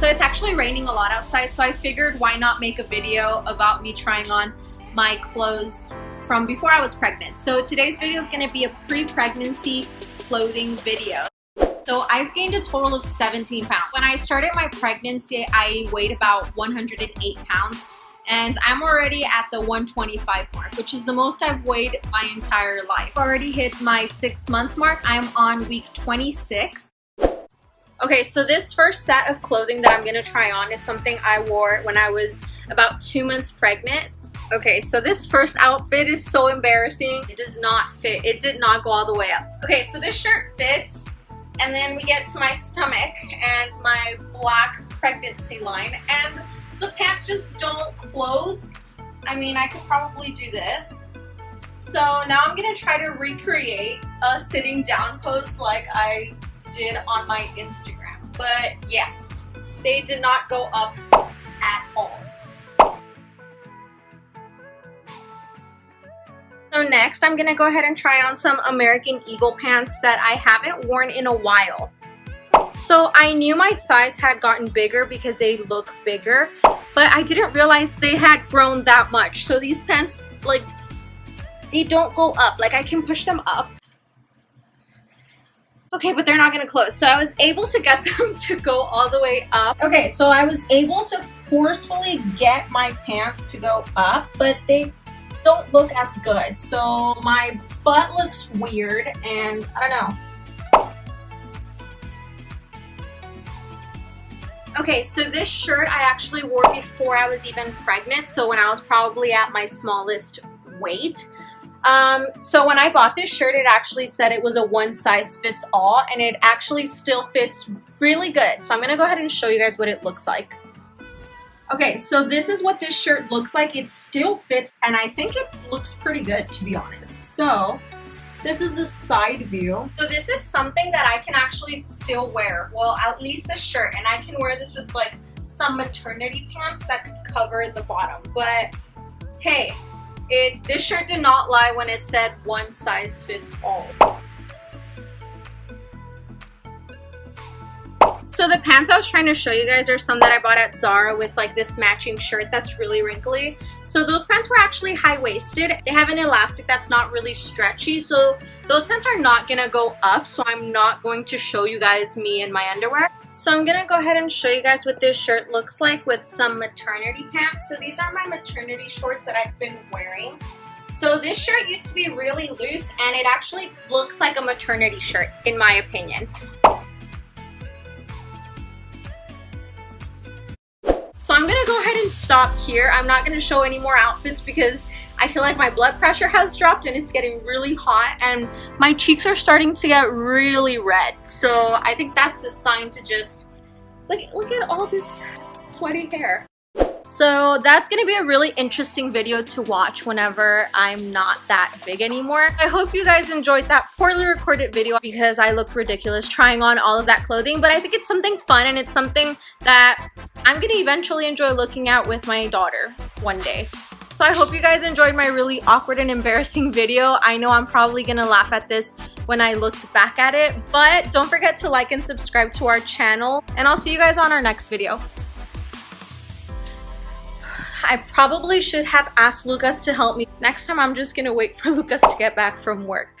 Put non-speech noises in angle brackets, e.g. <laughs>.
So it's actually raining a lot outside, so I figured why not make a video about me trying on my clothes from before I was pregnant. So today's video is going to be a pre-pregnancy clothing video. So I've gained a total of 17 pounds. When I started my pregnancy, I weighed about 108 pounds and I'm already at the 125 mark, which is the most I've weighed my entire life. I've already hit my six month mark. I'm on week 26. Okay, so this first set of clothing that I'm gonna try on is something I wore when I was about two months pregnant. Okay, so this first outfit is so embarrassing. It does not fit. It did not go all the way up. Okay, so this shirt fits, and then we get to my stomach and my black pregnancy line, and the pants just don't close. I mean, I could probably do this. So now I'm gonna try to recreate a sitting down pose like I did on my Instagram. But yeah, they did not go up at all. So next, I'm gonna go ahead and try on some American Eagle pants that I haven't worn in a while. So I knew my thighs had gotten bigger because they look bigger, but I didn't realize they had grown that much. So these pants, like, they don't go up. Like, I can push them up. Okay, but they're not gonna close. So I was able to get <laughs> them to go all the way up. Okay, so I was able to forcefully get my pants to go up, but they don't look as good. So my butt looks weird and I don't know. Okay, so this shirt I actually wore before I was even pregnant, so when I was probably at my smallest weight. Um, so when I bought this shirt, it actually said it was a one size fits all, and it actually still fits really good. So I'm to go ahead and show you guys what it looks like. Okay, so this is what this shirt looks like. It still fits, and I think it looks pretty good, to be honest. So this is the side view. So this is something that I can actually still wear. Well, at least the shirt. And I can wear this with like some maternity pants that could cover the bottom. But hey, it this shirt did not lie when it said one size fits all. So the pants I was trying to show you guys are some that I bought at Zara with like this matching shirt that's really wrinkly. So those pants were actually high-waisted. They have an elastic that's not really stretchy. So those pants are not gonna go up. So I'm not going to show you guys me in my underwear. So I'm gonna go ahead and show you guys what this shirt looks like with some maternity pants. So these are my maternity shorts that I've been wearing. So this shirt used to be really loose and it actually looks like a maternity shirt in my opinion. I'm gonna go ahead and stop here. I'm not gonna show any more outfits because I feel like my blood pressure has dropped and it's getting really hot and my cheeks are starting to get really red. So I think that's a sign to just, look, look at all this sweaty hair. So that's going to be a really interesting video to watch whenever I'm not that big anymore. I hope you guys enjoyed that poorly recorded video because I look ridiculous trying on all of that clothing, but I think it's something fun and it's something that I'm going to eventually enjoy looking at with my daughter one day. So I hope you guys enjoyed my really awkward and embarrassing <laughs> video. I know I'm probably to laugh at this when I look back at it, but don't forget to like and subscribe to our channel, and I'll see you guys on our next video. I probably should have asked Lucas to help me. Next time I'm just gonna wait for <laughs> Lucas to get back from work.